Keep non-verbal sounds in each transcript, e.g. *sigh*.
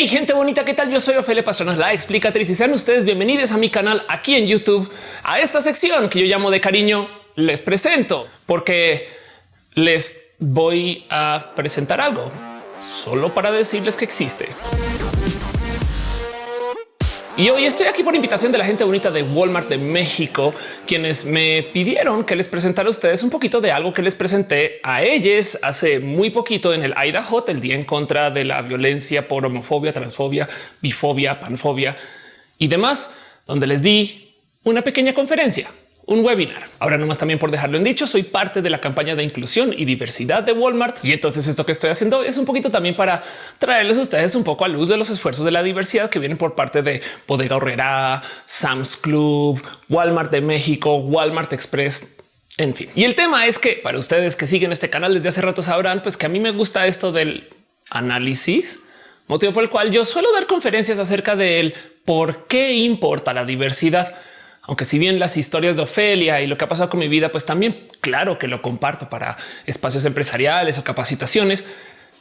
Hey, gente bonita, ¿qué tal? Yo soy Ofelia Pastrana, la explicatriz y sean ustedes bienvenidos a mi canal aquí en YouTube, a esta sección que yo llamo de cariño les presento, porque les voy a presentar algo solo para decirles que existe. Y hoy estoy aquí por invitación de la gente bonita de Walmart de México, quienes me pidieron que les presentara a ustedes un poquito de algo que les presenté a ellos hace muy poquito en el Idaho, el día en contra de la violencia por homofobia, transfobia, bifobia, panfobia y demás, donde les di una pequeña conferencia un webinar. Ahora nomás también por dejarlo en dicho, soy parte de la campaña de inclusión y diversidad de Walmart. Y entonces esto que estoy haciendo es un poquito también para traerles a ustedes un poco a luz de los esfuerzos de la diversidad que vienen por parte de Bodega Horrera, Sam's Club, Walmart de México, Walmart Express, en fin. Y el tema es que para ustedes que siguen este canal desde hace rato sabrán pues que a mí me gusta esto del análisis, motivo por el cual yo suelo dar conferencias acerca del por qué importa la diversidad. Aunque si bien las historias de Ofelia y lo que ha pasado con mi vida, pues también claro que lo comparto para espacios empresariales o capacitaciones.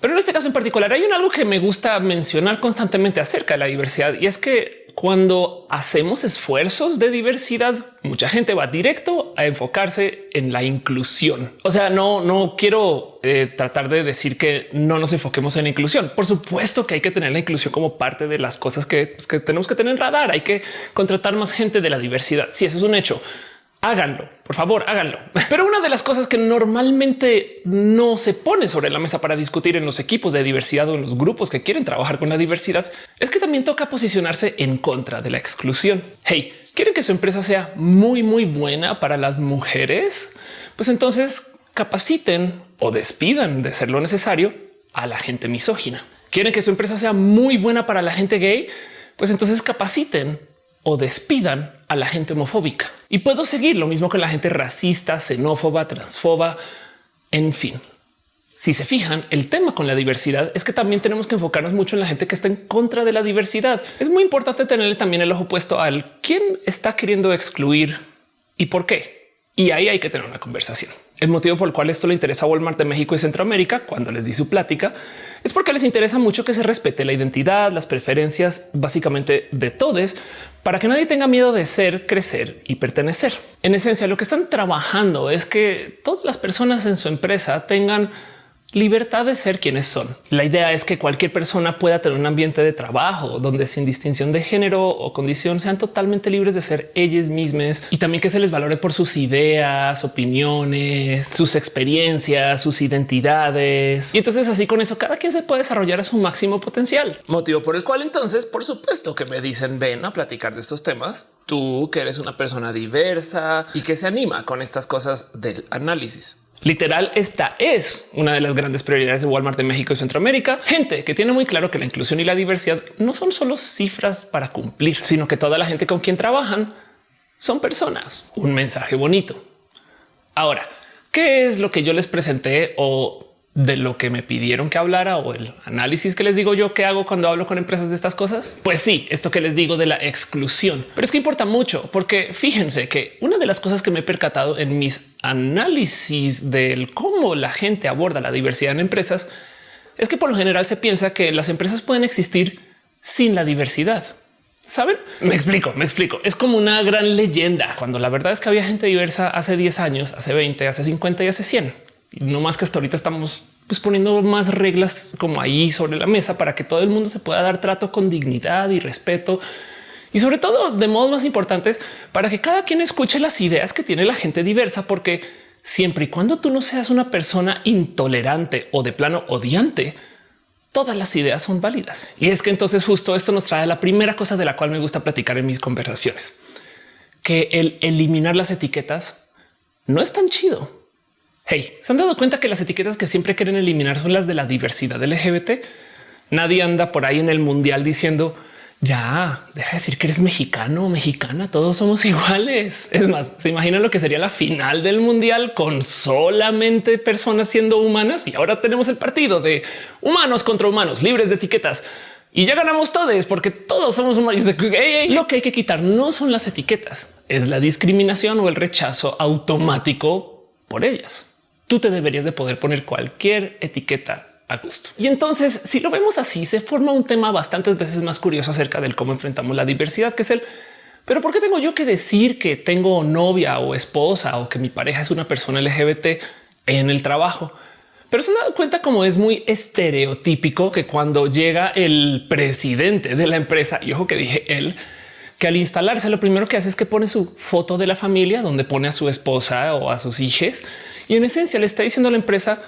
Pero en este caso en particular hay un algo que me gusta mencionar constantemente acerca de la diversidad y es que cuando hacemos esfuerzos de diversidad, mucha gente va directo a enfocarse en la inclusión. O sea, no, no quiero eh, tratar de decir que no nos enfoquemos en la inclusión. Por supuesto que hay que tener la inclusión como parte de las cosas que, pues, que tenemos que tener en radar. Hay que contratar más gente de la diversidad. Si sí, eso es un hecho háganlo, por favor, háganlo. *laughs* Pero una de las cosas que normalmente no se pone sobre la mesa para discutir en los equipos de diversidad o en los grupos que quieren trabajar con la diversidad es que también toca posicionarse en contra de la exclusión. Hey, quieren que su empresa sea muy, muy buena para las mujeres? Pues entonces capaciten o despidan de ser lo necesario a la gente misógina. Quieren que su empresa sea muy buena para la gente gay? Pues entonces capaciten o despidan a la gente homofóbica. Y puedo seguir lo mismo con la gente racista, xenófoba, transfoba, en fin. Si se fijan, el tema con la diversidad es que también tenemos que enfocarnos mucho en la gente que está en contra de la diversidad. Es muy importante tenerle también el ojo puesto al quién está queriendo excluir y por qué. Y ahí hay que tener una conversación. El motivo por el cual esto le interesa a Walmart de México y Centroamérica cuando les di su plática es porque les interesa mucho que se respete la identidad, las preferencias básicamente de todos para que nadie tenga miedo de ser, crecer y pertenecer. En esencia, lo que están trabajando es que todas las personas en su empresa tengan libertad de ser quienes son. La idea es que cualquier persona pueda tener un ambiente de trabajo donde sin distinción de género o condición sean totalmente libres de ser ellas mismas y también que se les valore por sus ideas, opiniones, sus experiencias, sus identidades. Y entonces así con eso cada quien se puede desarrollar a su máximo potencial. Motivo por el cual entonces, por supuesto que me dicen ven a platicar de estos temas. Tú que eres una persona diversa y que se anima con estas cosas del análisis. Literal, esta es una de las grandes prioridades de Walmart de México y Centroamérica. Gente que tiene muy claro que la inclusión y la diversidad no son solo cifras para cumplir, sino que toda la gente con quien trabajan son personas. Un mensaje bonito. Ahora, ¿qué es lo que yo les presenté o de lo que me pidieron que hablara o el análisis que les digo yo que hago cuando hablo con empresas de estas cosas? Pues sí, esto que les digo de la exclusión, pero es que importa mucho porque fíjense que una de las cosas que me he percatado en mis análisis del cómo la gente aborda la diversidad en empresas es que por lo general se piensa que las empresas pueden existir sin la diversidad. Saben? Me explico, me explico. Es como una gran leyenda cuando la verdad es que había gente diversa hace 10 años, hace 20, hace 50 y hace 100 no más que hasta ahorita estamos pues, poniendo más reglas como ahí sobre la mesa para que todo el mundo se pueda dar trato con dignidad y respeto y sobre todo de modos más importantes para que cada quien escuche las ideas que tiene la gente diversa, porque siempre y cuando tú no seas una persona intolerante o de plano odiante, todas las ideas son válidas. Y es que entonces justo esto nos trae la primera cosa de la cual me gusta platicar en mis conversaciones, que el eliminar las etiquetas no es tan chido. Hey, ¿se han dado cuenta que las etiquetas que siempre quieren eliminar son las de la diversidad LGBT? Nadie anda por ahí en el mundial diciendo ya deja de decir que eres mexicano o mexicana. Todos somos iguales. Es más, se imagina lo que sería la final del mundial con solamente personas siendo humanas. Y ahora tenemos el partido de humanos contra humanos libres de etiquetas y ya ganamos todos porque todos somos humanos. Lo que hay que quitar no son las etiquetas, es la discriminación o el rechazo automático por ellas tú te deberías de poder poner cualquier etiqueta a gusto. Y entonces, si lo vemos así, se forma un tema bastantes veces más curioso acerca del cómo enfrentamos la diversidad, que es el pero ¿por qué tengo yo que decir que tengo novia o esposa o que mi pareja es una persona LGBT en el trabajo? Pero se han dado cuenta como es muy estereotípico que cuando llega el presidente de la empresa, y ojo que dije él, que al instalarse lo primero que hace es que pone su foto de la familia donde pone a su esposa o a sus hijos y en esencia le está diciendo a la empresa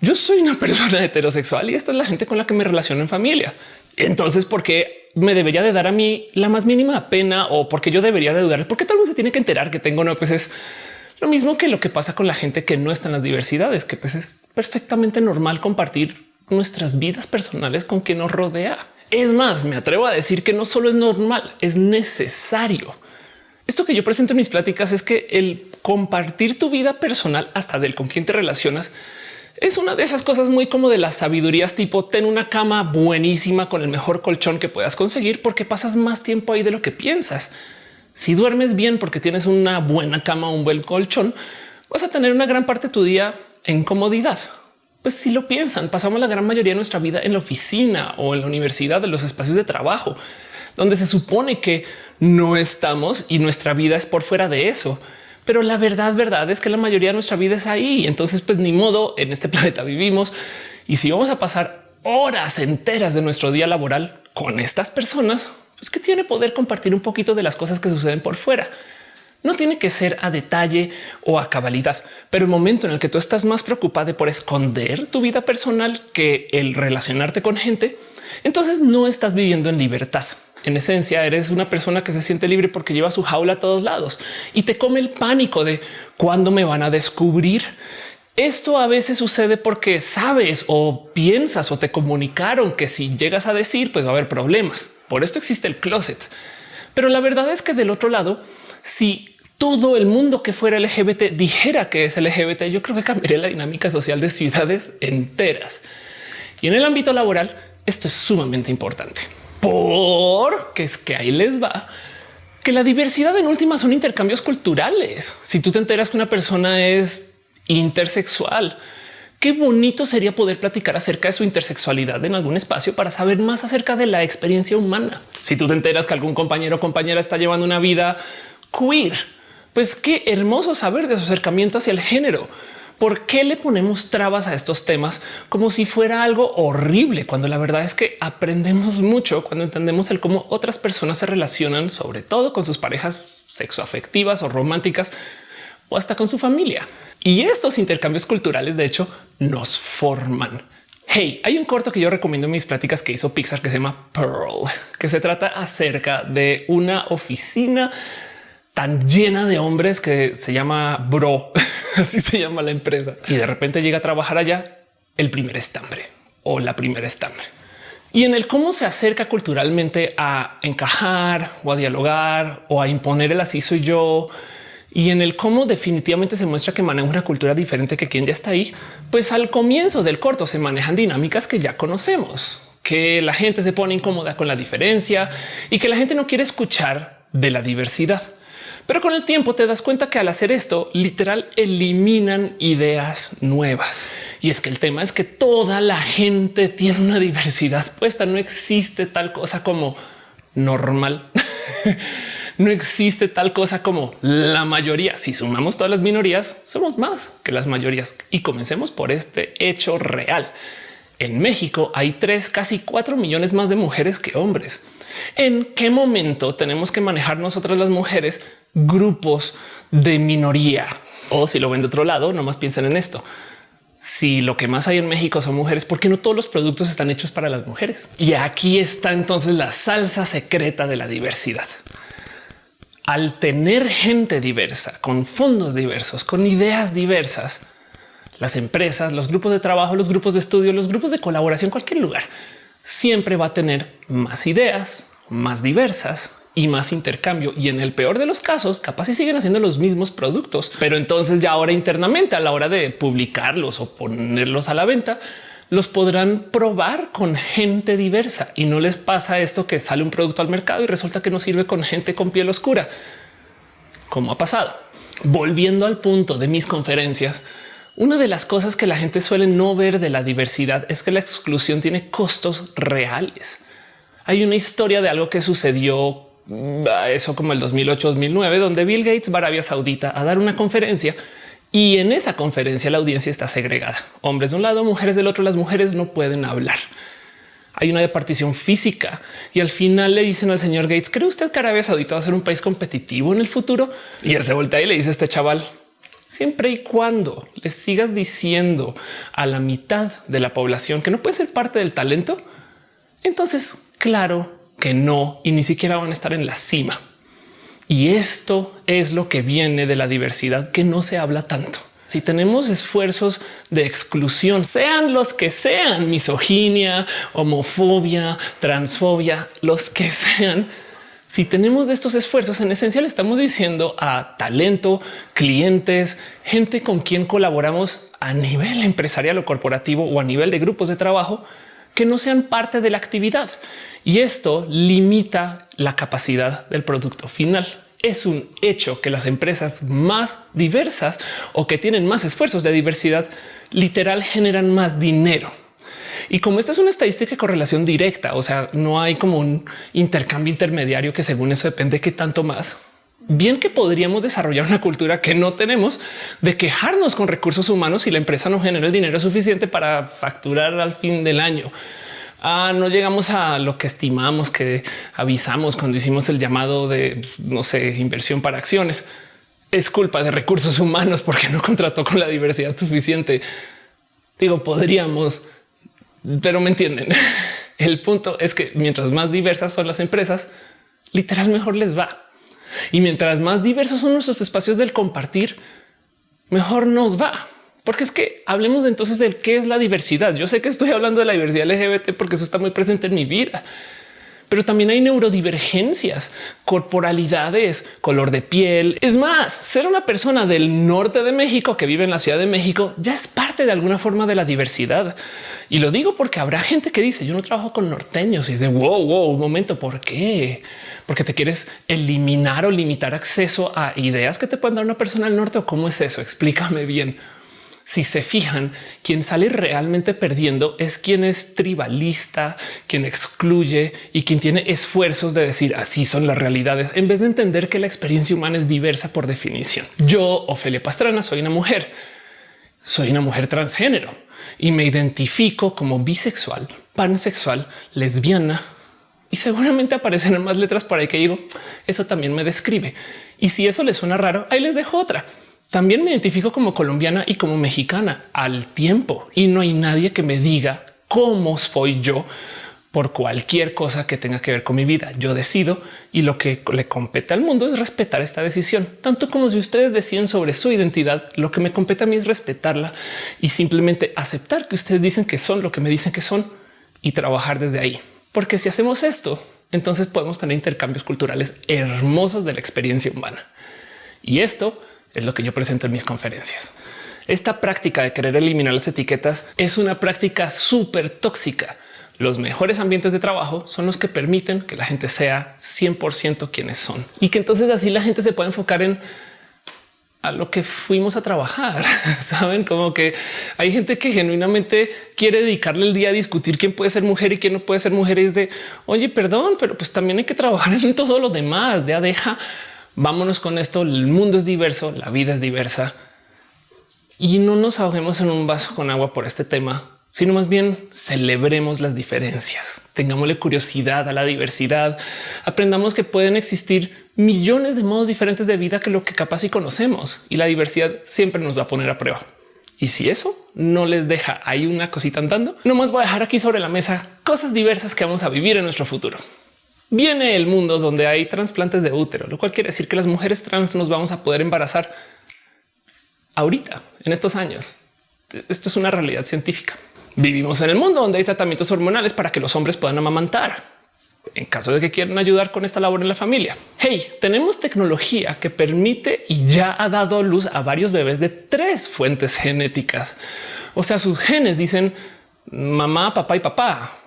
yo soy una *laughs* persona heterosexual y esto es la gente con la que me relaciono en familia. Entonces, ¿por qué me debería de dar a mí la más mínima pena o porque yo debería de dudar? Porque tal vez se tiene que enterar que tengo no, pues es lo mismo que lo que pasa con la gente que no está en las diversidades, que pues es perfectamente normal compartir nuestras vidas personales con quien nos rodea. Es más, me atrevo a decir que no solo es normal, es necesario. Esto que yo presento en mis pláticas es que el compartir tu vida personal hasta del con quien te relacionas es una de esas cosas muy como de las sabidurías tipo ten una cama buenísima con el mejor colchón que puedas conseguir porque pasas más tiempo ahí de lo que piensas. Si duermes bien porque tienes una buena cama, un buen colchón, vas a tener una gran parte de tu día en comodidad. Pues si lo piensan, pasamos la gran mayoría de nuestra vida en la oficina o en la universidad, en los espacios de trabajo, donde se supone que no estamos y nuestra vida es por fuera de eso. Pero la verdad, verdad es que la mayoría de nuestra vida es ahí. Entonces, pues ni modo en este *laughs* planeta vivimos. Y si vamos a pasar horas enteras de nuestro día laboral con estas personas, pues que tiene poder compartir un poquito de las cosas que suceden por fuera. No tiene que ser a detalle o a cabalidad, pero el momento en el que tú estás más preocupado por esconder tu vida personal que el relacionarte con gente, entonces no estás viviendo en libertad en esencia eres una persona que se siente libre porque lleva su jaula a todos lados y te come el pánico de cuándo me van a descubrir. Esto a veces sucede porque sabes o piensas o te comunicaron que si llegas a decir, pues va a haber problemas. Por esto existe el closet. Pero la verdad es que del otro lado, si todo el mundo que fuera LGBT dijera que es LGBT, yo creo que cambiaría la dinámica social de ciudades enteras. Y en el ámbito laboral, esto es sumamente importante porque es que ahí les va que la diversidad en últimas son intercambios culturales. Si tú te enteras que una persona es intersexual, qué bonito sería poder platicar acerca de su intersexualidad en algún espacio para saber más acerca de la experiencia humana. Si tú te enteras que algún compañero o compañera está llevando una vida queer, pues qué hermoso saber de su acercamiento hacia el género ¿Por qué le ponemos trabas a estos temas como si fuera algo horrible? Cuando la verdad es que aprendemos mucho cuando entendemos el cómo otras personas se relacionan, sobre todo con sus parejas sexoafectivas o románticas o hasta con su familia. Y estos intercambios culturales, de hecho, nos forman. Hey, hay un corto que yo recomiendo en mis pláticas que hizo Pixar que se llama Pearl, que se trata acerca de una oficina tan llena de hombres que se llama Bro, *laughs* así se llama la empresa. Y de repente llega a trabajar allá el primer estambre o la primera estambre. Y en el cómo se acerca culturalmente a encajar o a dialogar o a imponer el así soy yo y en el cómo definitivamente se muestra que maneja una cultura diferente que quien ya está ahí, pues al comienzo del corto se manejan dinámicas que ya conocemos, que la gente se pone incómoda con la diferencia y que la gente no quiere escuchar de la diversidad. Pero con el tiempo te das cuenta que al hacer esto, literal eliminan ideas nuevas. Y es que el tema es que toda la gente tiene una diversidad puesta. No existe tal cosa como normal. *laughs* no existe tal cosa como la mayoría. Si sumamos todas las minorías, somos más que las mayorías. Y comencemos por este hecho real. En México hay tres, casi cuatro millones más de mujeres que hombres. ¿En qué momento tenemos que manejar nosotras las mujeres grupos de minoría. O si lo ven de otro lado, nomás piensen en esto. Si lo que más hay en México son mujeres, ¿por qué no todos los productos están hechos para las mujeres? Y aquí está entonces la salsa secreta de la diversidad. Al tener gente diversa, con fondos diversos, con ideas diversas, las empresas, los grupos de trabajo, los grupos de estudio, los grupos de colaboración, cualquier lugar, siempre va a tener más ideas, más diversas y más intercambio. Y en el peor de los casos, capaz si siguen haciendo los mismos productos, pero entonces ya ahora internamente a la hora de publicarlos o ponerlos a la venta, los podrán probar con gente diversa y no les pasa esto que sale un producto al mercado y resulta que no sirve con gente con piel oscura, como ha pasado. Volviendo al punto de mis conferencias, Una de las cosas que la gente suele no ver de la diversidad es que la exclusión tiene costos reales. Hay una historia de algo que sucedió mm, eso como el 2008-2009, donde Bill Gates va a Arabia Saudita a dar una conferencia y en esa conferencia la audiencia está segregada. Hombres de un lado, mujeres del otro. Las mujeres no pueden hablar. Hay una departición física y al final le dicen al señor Gates, ¿cree usted que Arabia Saudita va a ser un país competitivo en el futuro? Y él se voltea y le dice a este chaval, siempre y cuando le sigas diciendo a la mitad de la población que no puede ser parte del talento, entonces claro que no, y ni siquiera van a estar en la cima. Y esto es lo que viene de la diversidad que no se habla tanto. Si tenemos esfuerzos de exclusión, sean los que sean, misoginia, homofobia, transfobia, los que sean, si tenemos de estos esfuerzos, en esencia le estamos diciendo a talento, clientes, gente con quien colaboramos a nivel empresarial o corporativo o a nivel de grupos de trabajo que no sean parte de la actividad. Y esto limita la capacidad del producto final. Es un hecho que las empresas más diversas o que tienen más esfuerzos de diversidad literal generan más dinero y como esta es una estadística de correlación directa, o sea, no hay como un intercambio intermediario que según eso depende qué tanto más. Bien que podríamos desarrollar una cultura que no tenemos de quejarnos con recursos humanos y la empresa no genera el dinero suficiente para facturar al fin del año. Ah, no llegamos a lo que estimamos que avisamos cuando hicimos el llamado de no sé, inversión para acciones. Es culpa de recursos humanos porque no contrató con la diversidad suficiente. Digo, podríamos pero me entienden. *laughs* El punto es que mientras más diversas son las empresas, literal mejor les va. Y mientras más diversos son nuestros espacios del compartir, mejor nos va. Porque es que hablemos entonces del qué es la diversidad. Yo sé que estoy hablando de la diversidad LGBT porque eso está muy presente en mi vida pero también hay neurodivergencias, corporalidades, color de piel. Es más, ser una persona del norte de México que vive en la Ciudad de México ya es parte de alguna forma de la diversidad. Y lo digo porque habrá gente que dice yo no trabajo con norteños y dice wow, wow, un momento, ¿por qué? Porque te quieres eliminar o limitar acceso a ideas que te pueden dar una persona del norte o cómo es eso? Explícame bien si se fijan, quien sale realmente perdiendo es quien es tribalista, quien excluye y quien tiene esfuerzos de decir así son las realidades, en vez de entender que la experiencia humana es diversa por definición. Yo, Ofelia Pastrana, soy una mujer, soy una mujer transgénero y me identifico como bisexual, pansexual, lesbiana, y seguramente aparecen más letras por ahí que digo, eso también me describe. Y si eso les suena raro, ahí les dejo otra. También me identifico como colombiana y como mexicana al tiempo y no hay nadie que me diga cómo soy yo por cualquier cosa que tenga que ver con mi vida. Yo decido y lo que le compete al mundo es respetar esta decisión, tanto como si ustedes deciden sobre su identidad. Lo que me compete a mí es respetarla y simplemente aceptar que ustedes dicen que son lo que me dicen que son y trabajar desde ahí. Porque si hacemos esto, entonces podemos tener intercambios culturales hermosos de la experiencia humana. Y esto es lo que yo presento en mis conferencias. Esta práctica de querer eliminar las etiquetas es una práctica súper tóxica. Los mejores ambientes de trabajo son los que permiten que la gente sea 100% quienes son y que entonces así la gente se puede enfocar en a lo que fuimos a trabajar. *laughs* Saben como que hay gente que genuinamente quiere dedicarle el día a discutir quién puede ser mujer y quién no puede ser mujer. Y es de oye, perdón, pero pues también hay que trabajar en todo lo demás. Ya deja vámonos con esto. El mundo es diverso, la vida es diversa y no nos ahoguemos en un vaso con agua por este tema, sino más bien celebremos las diferencias, tengámosle curiosidad a la diversidad, aprendamos que pueden existir millones de modos diferentes de vida que lo que capaz y conocemos y la diversidad siempre nos va a poner a prueba. Y si eso no les deja ahí una cosita andando, no más voy a dejar aquí sobre la mesa cosas diversas que vamos a vivir en nuestro futuro viene el mundo donde hay trasplantes de útero, lo cual quiere decir que las mujeres trans nos vamos a poder embarazar ahorita, en estos años. Esto es una realidad científica. Vivimos en el mundo donde hay tratamientos hormonales para que los hombres puedan amamantar en caso de que quieran ayudar con esta labor en la familia. Hey, tenemos tecnología que permite y ya ha dado luz a varios bebés de tres fuentes genéticas. O sea, sus genes dicen mamá, papá y papá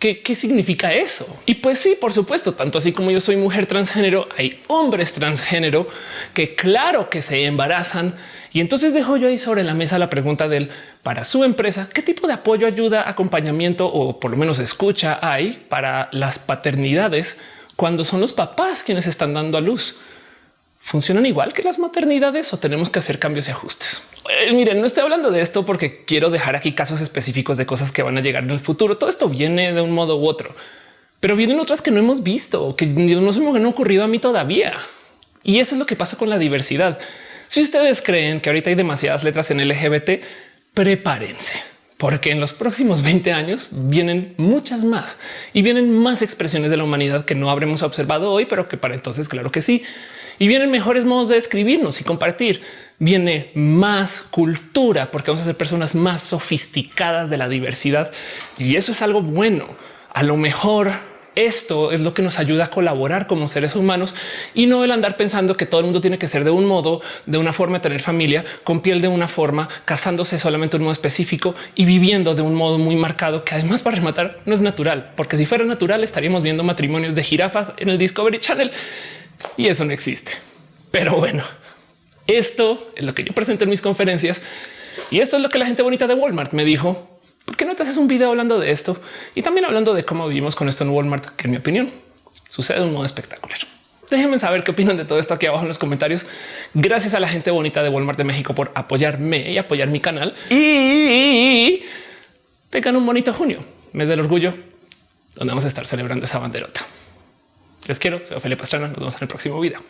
¿Qué, ¿Qué significa eso? Y pues sí, por supuesto, tanto así como yo soy mujer transgénero, hay hombres transgénero que claro que se embarazan. Y entonces dejo yo ahí sobre la mesa la pregunta del para su empresa, ¿qué tipo de apoyo, ayuda, acompañamiento o por lo menos escucha hay para las paternidades cuando son los papás quienes están dando a luz? ¿Funcionan igual que las maternidades o tenemos que hacer cambios y ajustes? Eh, miren, no estoy hablando de esto porque quiero dejar aquí casos específicos de cosas que van a llegar en el futuro. Todo esto viene de un modo u otro, pero vienen otras que no hemos visto, que no se me han ocurrido a mí todavía. Y eso es lo que pasa con la diversidad. Si ustedes creen que ahorita hay demasiadas letras en LGBT, prepárense porque en los próximos 20 años vienen muchas más y vienen más expresiones de la humanidad que no habremos observado hoy, pero que para entonces claro que sí. Y vienen mejores modos de escribirnos y compartir. Viene más cultura porque vamos a ser personas más sofisticadas de la diversidad y eso es algo bueno. A lo mejor esto es lo que nos ayuda a colaborar como seres humanos y no el andar pensando que todo el mundo tiene que ser de un modo, de una forma tener familia, con piel de una forma, casándose solamente un modo específico y viviendo de un modo muy marcado que además para rematar no es natural, porque si fuera natural estaríamos viendo matrimonios de jirafas en el Discovery Channel y eso no existe. Pero bueno, esto es lo que yo presento en mis conferencias y esto es lo que la gente bonita de Walmart me dijo. ¿Por qué no te haces un video hablando de esto y también hablando de cómo vivimos con esto en Walmart, que en mi opinión sucede de un modo espectacular? Déjenme saber qué opinan de todo esto aquí abajo en los comentarios. Gracias a la gente bonita de Walmart de México por apoyarme y apoyar mi canal y tengan un bonito junio, mes del orgullo, donde vamos a estar celebrando esa banderota. Les quiero. Soy Ophelia Pastrana. Nos vemos en el próximo video.